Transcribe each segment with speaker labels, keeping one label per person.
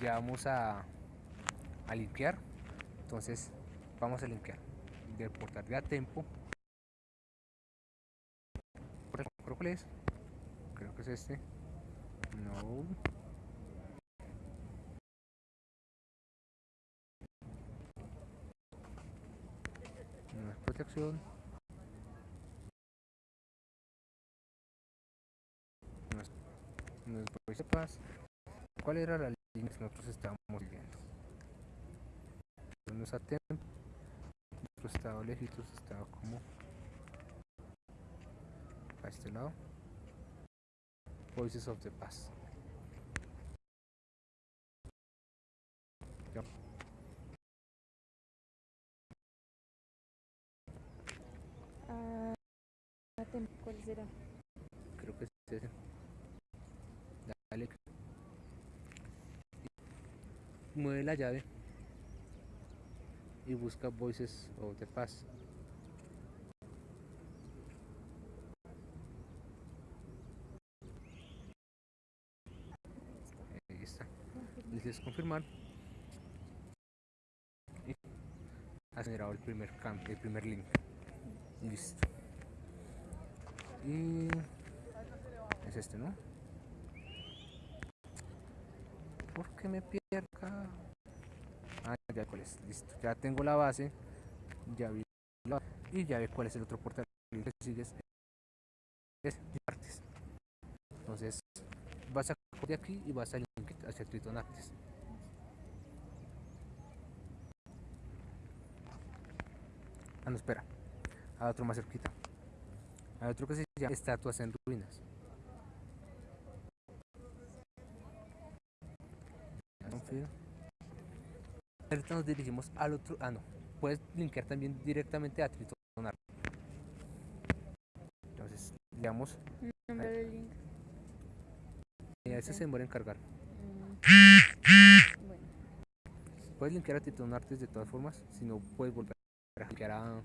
Speaker 1: ya vamos a, a limpiar. Entonces, vamos a limpiar. Del portal de a tempo. ¿Cuál es? Creo que es este. No. No es protección. No es, no Pass. ¿Cuál era la que nosotros estábamos viendo? No es a tempo. Nuestro estado lejitos estaba como a este lado. Voices of the Past. Ya.
Speaker 2: Ah, ¿Cuál será?
Speaker 1: Creo que es ese. Mueve la llave y busca Voices of the Past. Ahí está. Dices confirmar. Y ha generado el primer cam- el primer link. Listo. Y es este, ¿no? ¿Por qué me pierdo acá? Ah, ya cuál es, listo. Ya tengo la base. Ya vi la y ya ve cuál es el otro portal que sigues. Es Artes. Entonces, vas a de aquí y vas a link hacia Triton Artes. Ah, no, espera. Hay otro más cerquita. Hay otro que se llama Estatuas en Ruinas. Confío. Ahorita nos dirigimos al otro. Ah, no. Puedes linkear también directamente a Triton Artes. Entonces, digamos,
Speaker 2: Nombre del link.
Speaker 1: a ese se demora en cargar.
Speaker 2: Mm. Bueno,
Speaker 1: Puedes linkear a Triton Artes de todas formas, si no puedes volver a linkear a.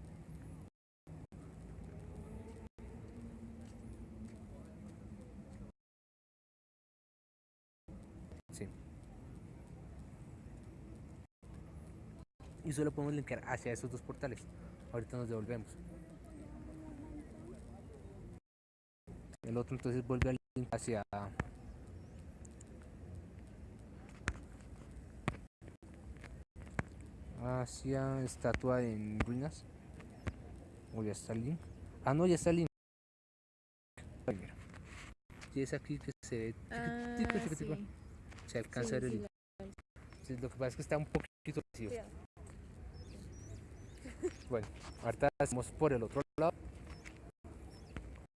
Speaker 1: Sí. Y solo podemos linkear hacia esos dos portales. Ahorita nos devolvemos. El otro entonces vuelve al link hacia hacia estatua en ruinas. O ya está el link. Ah, no, ya está el link. Y es aquí que se ve
Speaker 2: ah, sí.
Speaker 1: Se alcanza
Speaker 2: Sí,
Speaker 1: a ver el link. Sí, lo que pasa es que está un poquito vacío. Bueno, ahorita hacemos por el otro lado